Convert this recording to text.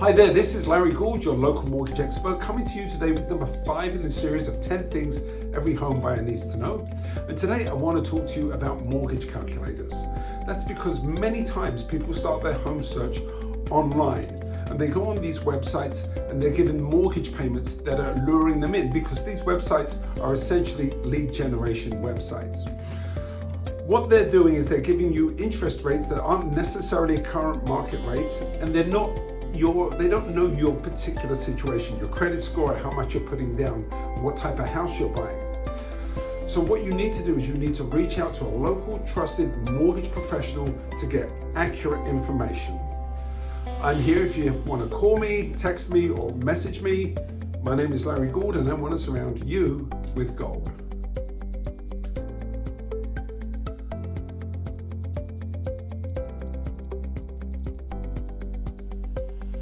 Hi there, this is Larry Gould, your local mortgage expert, coming to you today with number five in the series of 10 things every home buyer needs to know. And today I want to talk to you about mortgage calculators. That's because many times people start their home search online and they go on these websites and they're given mortgage payments that are luring them in because these websites are essentially lead generation websites. What they're doing is they're giving you interest rates that aren't necessarily current market rates and they're not your, they don't know your particular situation, your credit score, how much you're putting down, what type of house you're buying. So what you need to do is you need to reach out to a local trusted mortgage professional to get accurate information. I'm here if you want to call me, text me or message me. My name is Larry Gould and I want to surround you with gold.